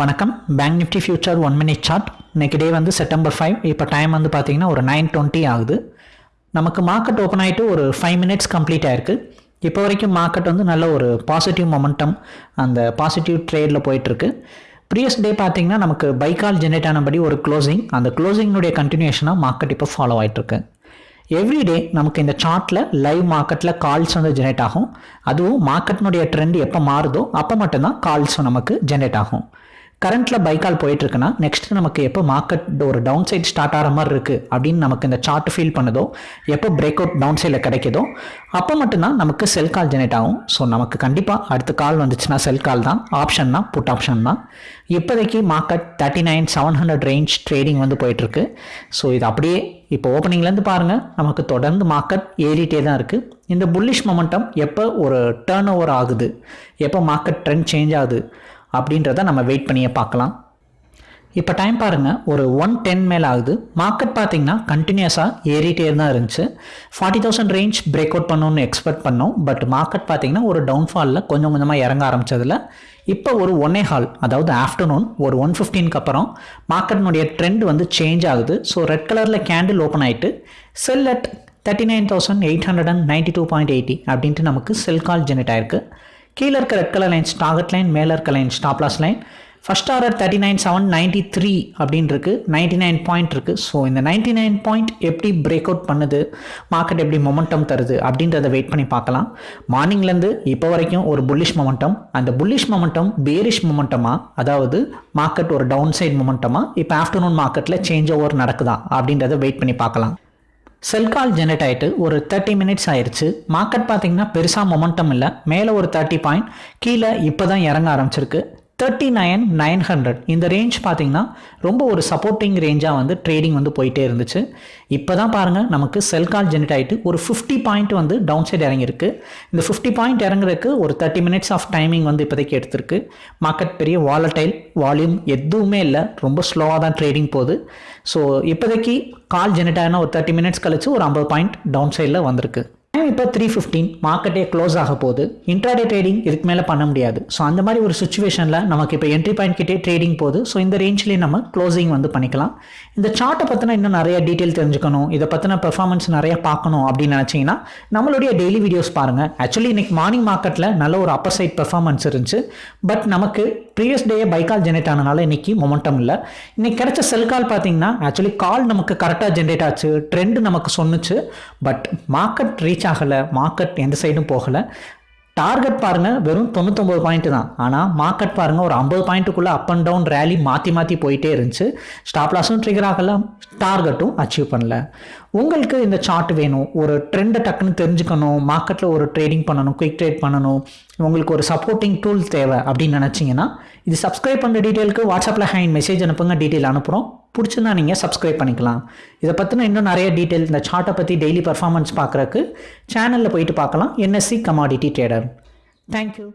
வணக்கம். Bank nifty future one minute chart இன்னைக்கு day வந்து செப்டம்பர் ஃபைவ் இப்போ டைம் வந்து பார்த்தீங்கன்னா ஒரு நைன் டுவெண்ட்டி ஆகுது. நமக்கு மார்க்கெட் ஓப்பன் ஆகிட்டு ஒரு ஃபைவ் மினிட்ஸ் கம்ப்ளீட் ஆயிருக்கு. இப்போ வரைக்கும் மார்க்கெட் வந்து நல்ல ஒரு பாசிட்டிவ் மொமெண்டம் அந்த பாசிட்டிவ் ட்ரேடில் போயிட்டுருக்கு. ப்ரீவியஸ் டே பார்த்தீங்கன்னா நமக்கு பைக்கால் ஜென்ரேட் ஆனபடி ஒரு க்ளோசிங் அந்த க்ளோசிங்னுடைய கண்டினியூஷனாக மார்க்கெட் இப்போ ஃபாலோ ஆகிட்டுருக்கு எவ்ரிடே நமக்கு இந்த சார்ட்டில் லைவ் மார்க்கெட்டில் கால்ஸ் வந்து ஜென்ரேட் ஆகும். அதுவும் மார்க்கெட்னுடைய ட்ரெண்ட் எப்போ மாறுதோ அப்போ மட்டும்தான் கால்ஸும் நமக்கு ஜென்ரேட் ஆகும். கரண்ட்டில் பைக்கால் போயிட்டுருக்குன்னா நெக்ஸ்ட் நமக்கு எப்போ மார்க்கெட் ஒரு டவுன் சைட் ஸ்டார்ட் ஆகிற மாதிரி இருக்குது அப்படின்னு நமக்கு இந்த சார்ட் ஃபீல் பண்ணுதோ எப்போ பிரேக் அவுட் டவுன் சைடில் கிடைக்குதோ அப்போ மட்டும்தான் நமக்கு செல் கால் ஜெனரேட் ஆகும். ஸோ நமக்கு கண்டிப்பாக அடுத்த கால் வந்துச்சுன்னா செல் கால் தான். ஆப்ஷன் தான் புட் ஆப்ஷன் தான். இப்போதைக்கு market thirty nine seven hundred range trading வந்து போயிட்டுருக்கு. ஸோ இது அப்படியே இப்போ ஓப்பனிங்லேருந்து பாருங்கள் நமக்கு தொடர்ந்து மார்க்கெட் ஏறிட்டே தான் இருக்குது இந்த புல்லிஷ் மொமெண்டம் எப்போ ஒரு டேர்ன் ஓவர் ஆகுது? எப்போ மார்க்கெட் ட்ரெண்ட் சேஞ்ச் ஆகுது? அப்படின்றத நம்ம வெயிட் பண்ணியே பார்க்கலாம். இப்போ டைம் பாருங்கள் ஒரு ஒன் டென் மேலே ஆகுது. மார்க்கெட் பார்த்தீங்கன்னா கண்டினியூஸாக ஏறிட்டே தான் இருந்துச்சு. Forty thousand range break out பண்ணணும்னு எக்ஸ்பெக்ட் பண்ணோம். பட் மார்க்கெட் பார்த்தீங்கன்னா ஒரு டவுன்ஃபாலில் கொஞ்சம் கொஞ்சமாக இறங்க ஆரம்பிச்சதில். இப்போ ஒரு ஒன்னே ஹால் அதாவது ஆஃப்டர்நூன் ஒரு ஒன் ஃபிஃப்டீனுக்கு அப்புறம் மார்க்கெட்னுடைய ட்ரெண்ட் வந்து சேஞ்ச் ஆகுது. ஸோ ரெட் கலரில் கேண்டில் ஓப்பன் ஆகிட்டு sell at thirty nine thousand eight hundred and ninety two point eighty அப்படின்ட்டு நமக்கு செல் கால் ஜெனரேட் ஆயிருக்கு. கீழே இருக்க red colour lines target line மேலே இருக்க line stop loss line. First order thirty nine seven ninety three அப்படின்னு இருக்குது ninety nine point இருக்குது ஸோ இந்த நைன்ட்டி நைன் பாயிண்ட் எப்படி பிரேக் அவுட் பண்ணுது? மார்க்கெட் எப்படி மொமெண்டம் தருது? அப்படின்றத வெயிட் பண்ணி பார்க்கலாம். மார்னிங்லேருந்து இப்போ வரைக்கும் ஒரு புல்லிஷ் மொமெண்டம் அந்த புல்லிஷ் மொமெண்டம் பேரிஷ் மொமெண்டமாக அதாவது மார்க்கெட் ஒரு டவுன் சைட் மொமெண்டமாக இப்போ ஆஃப்டர்நூன் மார்க்கெட்டில் சேஞ்ச் ஓவர் நடக்குதா? அப்படின்றத வெயிட் பண்ணி பார்க்கலாம். செல்கால் ஜெனரேட் ஆகிட்டு ஒரு தேர்ட்டி மினிட்ஸ் ஆயிடுச்சு மார்க்கெட் பார்த்தீங்கன்னா பெருசாக மொமெண்டம் இல்லை. மேலே ஒரு தேர்ட்டி பாயிண்ட் கீழே இப்போ தான் இறங்க ஆரம்பிச்சிருக்கு. தேர்ட்டி நைன் நைன் ஹண்ட்ரட் இந்த ரேஞ்ச் பார்த்தீங்கன்னா ரொம்ப ஒரு சப்போர்ட்டிங் ரேஞ்சாக வந்து ட்ரேடிங் வந்து போயிட்டே இருந்துச்சு. இப்போ தான் பாருங்கள் நமக்கு செல் கால் ஜெனரேட் ஆகிட்டு ஒரு ஃபிஃப்டி பாயிண்ட் வந்து டவுன் சைடு இறங்கியிருக்கு. இந்த ஃபிஃப்டி பாயிண்ட் இறங்குறதுக்கு ஒரு தேர்ட்டி மினிட்ஸ் ஆஃப் டைமிங் வந்து இப்போதைக்கு எடுத்திருக்கு. மார்க்கெட் பெரிய வாலட்டைல் வால்யூம் எதுவுமே இல்லை. ரொம்ப ஸ்லோவாக தான் ட்ரேடிங் போகுது. ஸோ இப்போதைக்கு கால் ஜெனரேட் ஆகினா ஒரு தேர்ட்டி மினிட்ஸ் கழிச்சு ஒரு ஐம்பது பாயிண்ட் டவுன் சைடில் வந்திருக்கு. இப்போ த்ரீ ஃபிஃப்டீன் மார்க்கெட்டே க்ளோஸ் ஆக போகுது? இன்ட்ராடே ட்ரேடிங் இதுக்கு மேலே பண்ண முடியாது. ஸோ அந்த மாதிரி ஒரு சுச்சுவேஷனில் நமக்கு இப்போ என்ட்ரி பாயிண்ட் கிட்டே ட்ரேடிங் போகுது. ஸோ இந்த ரேஞ்ச்லேயே நம்ம க்ளோசிங் வந்து பண்ணிக்கலாம். இந்த சார்ட்டை பற்றின இன்னும் நிறைய டீட்டெயில் தெரிஞ்சுக்கணும். இதை பற்றின பெர்ஃபார்மன்ஸ் நிறைய பார்க்கணும் அப்படின்னு நினச்சிங்கன்னா நம்மளுடைய டெய்லி வீடியோஸ் பாருங்கள் ஆக்சுவலி இன்னைக்கு மார்னிங் மார்க்கெட்டில் நல்ல ஒரு அப்பர் சைட் பெர்ஃபார்மன்ஸ் இருந்துச்சு. பட் நமக்கு previous day buy call generate ஆனனால இன்னைக்கு மொமெண்டம் இல்லை. இன்னைக்கு கிடைச்ச செல் கால் பார்த்தீங்கன்னா ஆக்சுவலி கால் நமக்கு கரெக்டாக ஜென்ரேட் ஆச்சு. ட்ரெண்டு நமக்கு சொன்னுச்சு. பட் மார்க்கெட் ரீச் ஆகலை. மார்க்கெட் எந்த சைடும் போகலை. டார்கெட் பாருங்க வெறும் தொண்ணூத்தொம்பது பாயிண்ட் தான். ஆனால் மார்க்கெட் பாருங்கள் ஒரு ஐம்பது பாயிண்ட்டுக்குள்ளே அப் அண்ட் டவுன் ரேலி மாற்றி மாற்றி போயிட்டே இருந்துச்சு. ஸ்டாப் லாஸும் ட்ரிகர் ஆகல. டார்கெட்டும் அச்சீவ் பண்ணல. உங்களுக்கு இந்த சார்ட் வேணும். ஒரு ட்ரெண்டை டக்குன்னு தெரிஞ்சுக்கணும். மார்க்கெட்டில் ஒரு ட்ரேடிங் பண்ணணும் குயிக் ட்ரேட் பண்ணணும். உங்களுக்கு ஒரு சப்போர்ட்டிங் டூல் தேவை அப்படின்னு நினச்சிங்கன்னா இது சப்ஸ்கிரைப் பண்ணுற டீட்டெயிலுக்கு வாட்ஸ்அப்பில் ஹேண்ட் மெசேஜ் அனுப்புங்க. டீட்டெயில் அனுப்புகிறோம் பிடிச்சிருந்தா நீங்கள் சப்ஸ்கிரைப் பண்ணிக்கலாம். இதை பற்றின இன்னும் நிறைய டீட்டெயில் இந்த சார்ட்டை பற்றி டெய்லி பர்ஃபார்மன்ஸ் பார்க்குறக்கு சேனலில் போயிட்டு பார்க்கலாம். NSC commodity trader thank you